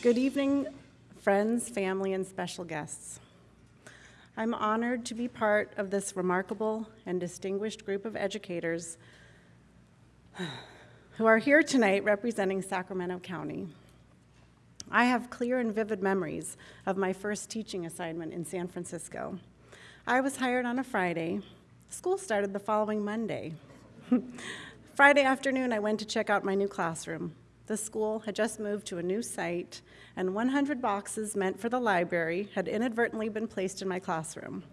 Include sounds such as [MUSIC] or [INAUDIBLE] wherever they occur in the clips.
Good evening, friends, family, and special guests. I'm honored to be part of this remarkable and distinguished group of educators who are here tonight representing Sacramento County. I have clear and vivid memories of my first teaching assignment in San Francisco. I was hired on a Friday. School started the following Monday. [LAUGHS] Friday afternoon, I went to check out my new classroom. The school had just moved to a new site, and 100 boxes meant for the library had inadvertently been placed in my classroom.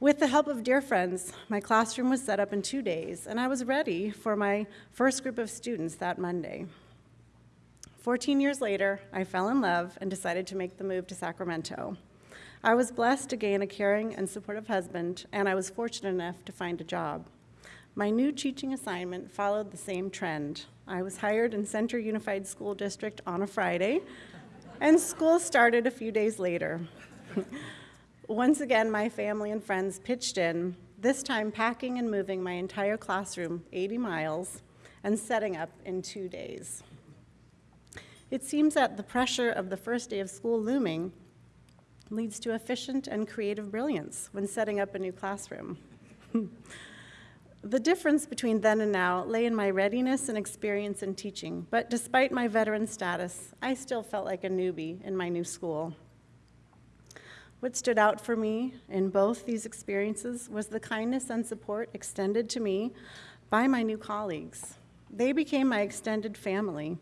With the help of dear friends, my classroom was set up in two days, and I was ready for my first group of students that Monday. 14 years later, I fell in love and decided to make the move to Sacramento. I was blessed to gain a caring and supportive husband, and I was fortunate enough to find a job. My new teaching assignment followed the same trend. I was hired in Center Unified School District on a Friday, and school started a few days later. [LAUGHS] Once again, my family and friends pitched in, this time packing and moving my entire classroom 80 miles and setting up in two days. It seems that the pressure of the first day of school looming leads to efficient and creative brilliance when setting up a new classroom. [LAUGHS] the difference between then and now lay in my readiness and experience in teaching, but despite my veteran status, I still felt like a newbie in my new school. What stood out for me in both these experiences was the kindness and support extended to me by my new colleagues. They became my extended family,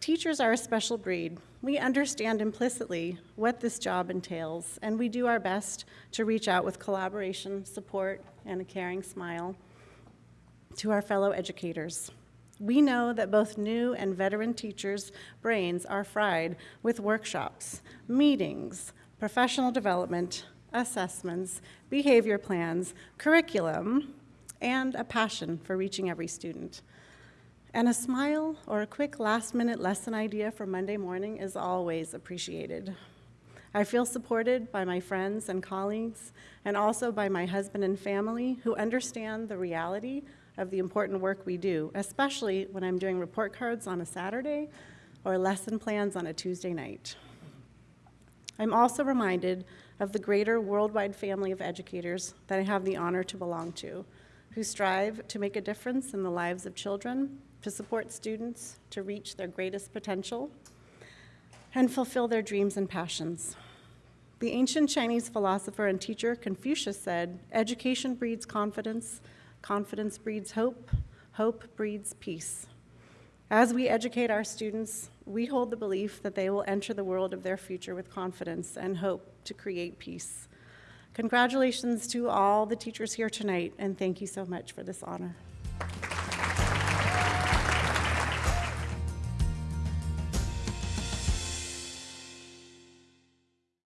Teachers are a special breed. We understand implicitly what this job entails, and we do our best to reach out with collaboration, support, and a caring smile to our fellow educators. We know that both new and veteran teachers' brains are fried with workshops, meetings, professional development, assessments, behavior plans, curriculum, and a passion for reaching every student. And a smile or a quick last minute lesson idea for Monday morning is always appreciated. I feel supported by my friends and colleagues, and also by my husband and family who understand the reality of the important work we do, especially when I'm doing report cards on a Saturday or lesson plans on a Tuesday night. I'm also reminded of the greater worldwide family of educators that I have the honor to belong to, who strive to make a difference in the lives of children to support students to reach their greatest potential and fulfill their dreams and passions. The ancient Chinese philosopher and teacher Confucius said, education breeds confidence, confidence breeds hope, hope breeds peace. As we educate our students, we hold the belief that they will enter the world of their future with confidence and hope to create peace. Congratulations to all the teachers here tonight, and thank you so much for this honor.